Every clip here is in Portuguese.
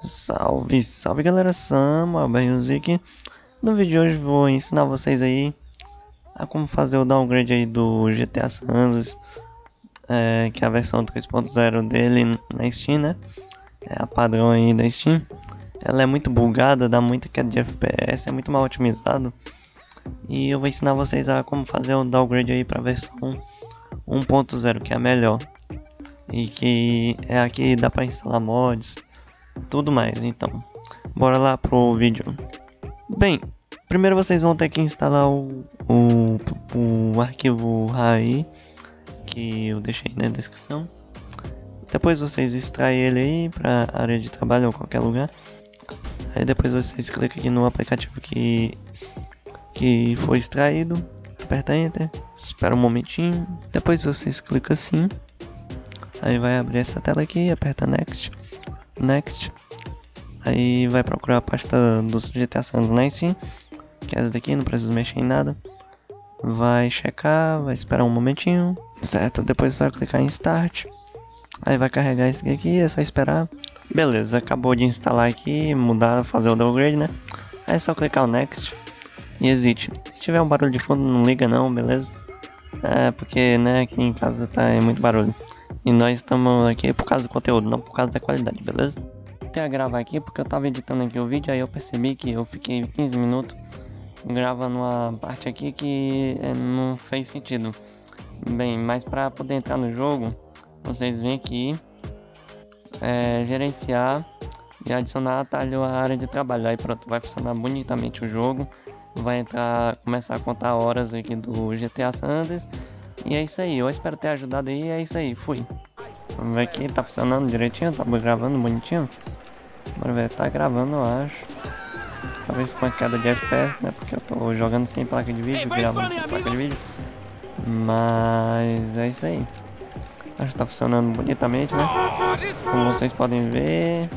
Salve, salve galera, Sama, Music. No vídeo de hoje vou ensinar vocês aí a como fazer o downgrade aí do GTA San Andreas, é, que é a versão 3.0 dele na Steam, né? É a padrão aí da Steam. Ela é muito bugada, dá muita queda de FPS, é muito mal otimizado. E eu vou ensinar vocês a como fazer o downgrade aí para a versão 1.0, que é a melhor. E que é aqui dá para instalar mods, tudo mais. Então, bora lá pro vídeo. Bem, primeiro vocês vão ter que instalar o, o, o arquivo RAI, que eu deixei na descrição. Depois vocês extraem ele aí para área de trabalho ou qualquer lugar. Aí depois vocês clicam aqui no aplicativo que, que foi extraído. Aperta Enter, espera um momentinho. Depois vocês clicam assim. Aí vai abrir essa tela aqui, aperta Next. Next. Aí vai procurar a pasta dos GTA San Andreas que é essa daqui, não precisa mexer em nada. Vai checar, vai esperar um momentinho, certo? Depois só clicar em Start. Aí vai carregar esse aqui, é só esperar. Beleza, acabou de instalar aqui, mudar, fazer o downgrade, né? Aí é só clicar o Next e exit. Se tiver um barulho de fundo, não liga não, beleza? É, porque, né, aqui em casa tá é muito barulho. E nós estamos aqui por causa do conteúdo, não por causa da qualidade, beleza? Até gravar aqui porque eu tava editando aqui o vídeo, aí eu percebi que eu fiquei 15 minutos gravando uma parte aqui que é, não fez sentido. Bem, mas para poder entrar no jogo, vocês vêm aqui, é, gerenciar e adicionar atalho à área de trabalho. Aí pronto, vai funcionar bonitamente o jogo. Vai entrar, começar a contar horas aqui do GTA Sanders e é isso aí, eu espero ter ajudado aí, é isso aí, fui. Vamos ver aqui, tá funcionando direitinho, tá gravando bonitinho. Bora ver, tá gravando eu acho. Talvez com a queda de FPS, né, porque eu tô jogando sem placa de vídeo, gravando sem placa de vídeo. Mas é isso aí. Acho que tá funcionando bonitamente, né. Como vocês podem ver.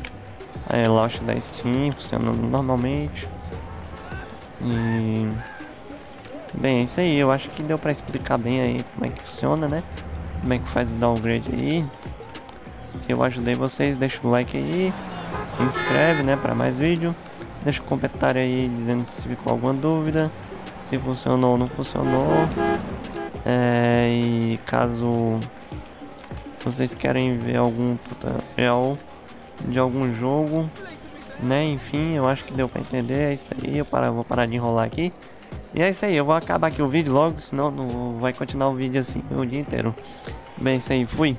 Aí, launch da Steam, funcionando normalmente. E... Bem, é isso aí, eu acho que deu pra explicar bem aí como é que funciona, né? Como é que faz o downgrade aí. Se eu ajudei vocês, deixa o like aí, se inscreve, né, pra mais vídeo. Deixa um comentário aí dizendo se ficou alguma dúvida, se funcionou ou não funcionou. É, e caso vocês querem ver algum tutorial de algum jogo, né, enfim, eu acho que deu pra entender, é isso aí, eu vou parar de enrolar aqui. E é isso aí, eu vou acabar aqui o vídeo logo, senão não vai continuar o vídeo assim o dia inteiro. Bem, é isso aí, fui.